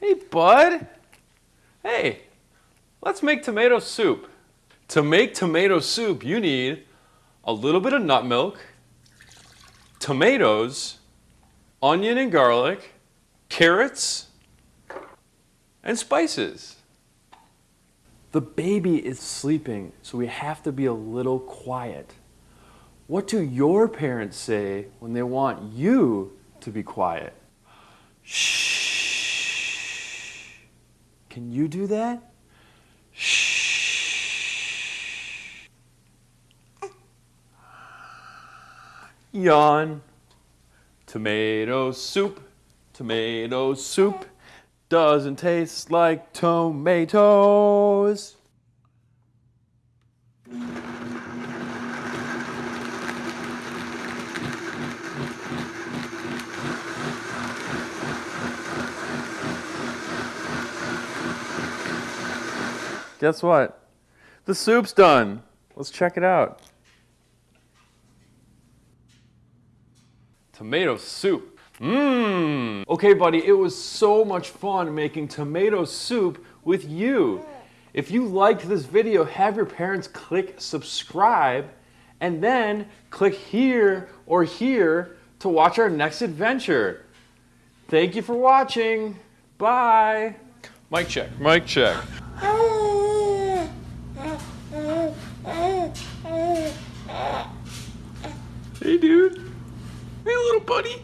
Hey, bud. Hey, let's make tomato soup. To make tomato soup, you need a little bit of nut milk, tomatoes, onion and garlic, carrots, and spices. The baby is sleeping, so we have to be a little quiet. What do your parents say when they want you to be quiet? Can you do that? Shh. Yawn. Tomato soup. Tomato soup doesn't taste like tomatoes. Guess what? The soup's done. Let's check it out. Tomato soup. Mmm. Okay, buddy, it was so much fun making tomato soup with you. If you liked this video, have your parents click subscribe and then click here or here to watch our next adventure. Thank you for watching. Bye. Mic check, mic check. Hey, dude. Hey, little buddy.